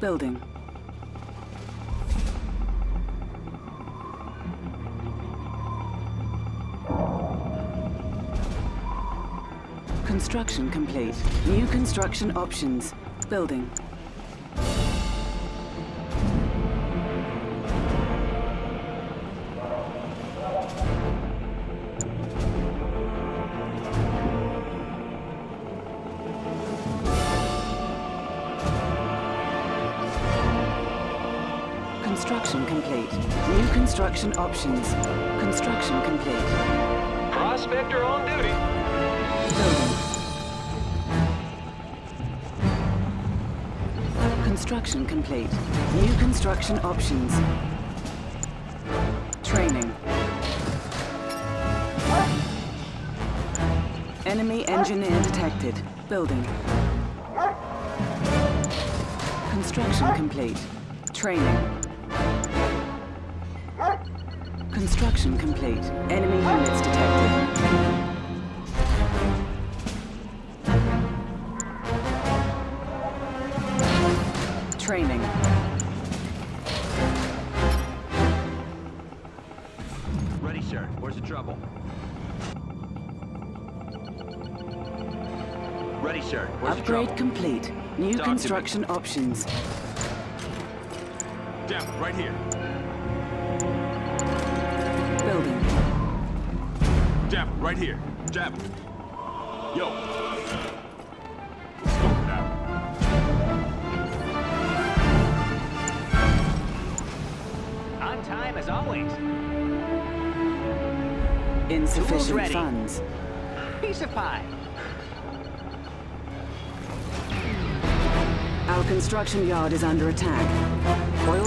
Building. Construction complete. New construction options. Building. Construction complete. New construction options. Construction complete. Prospector on duty. Building. Construction complete. New construction options. Training. Enemy engineer detected. Building. Construction complete. Training. Construction complete. Enemy units detected. Training. Ready, sir. Where's the trouble? Ready, sir. Where's the Upgrade complete. New Talk construction options. It, right here. Jab it, right here. Jab it. Yo. Let's go. On time as always. Insufficient ready. funds. Piece of pie. Our construction yard is under attack. Oil